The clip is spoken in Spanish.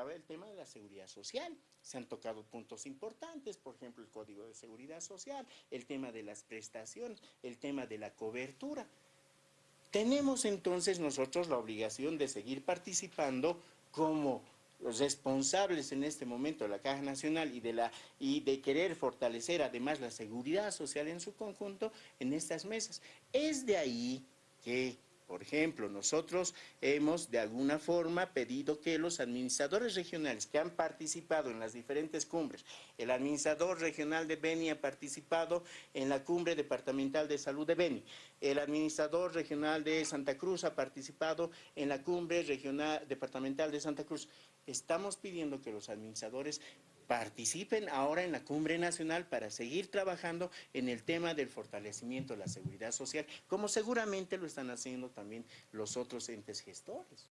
el tema de la seguridad social. Se han tocado puntos importantes, por ejemplo, el Código de Seguridad Social, el tema de las prestaciones, el tema de la cobertura. Tenemos entonces nosotros la obligación de seguir participando como los responsables en este momento de la Caja Nacional y de, y de querer fortalecer además la seguridad social en su conjunto en estas mesas. Es de ahí que por ejemplo, nosotros hemos de alguna forma pedido que los administradores regionales que han participado en las diferentes cumbres, el administrador regional de Beni ha participado en la cumbre departamental de salud de Beni, el administrador regional de Santa Cruz ha participado en la cumbre regional departamental de Santa Cruz. Estamos pidiendo que los administradores participen ahora en la cumbre nacional para seguir trabajando en el tema del fortalecimiento de la seguridad social, como seguramente lo están haciendo también los otros entes gestores.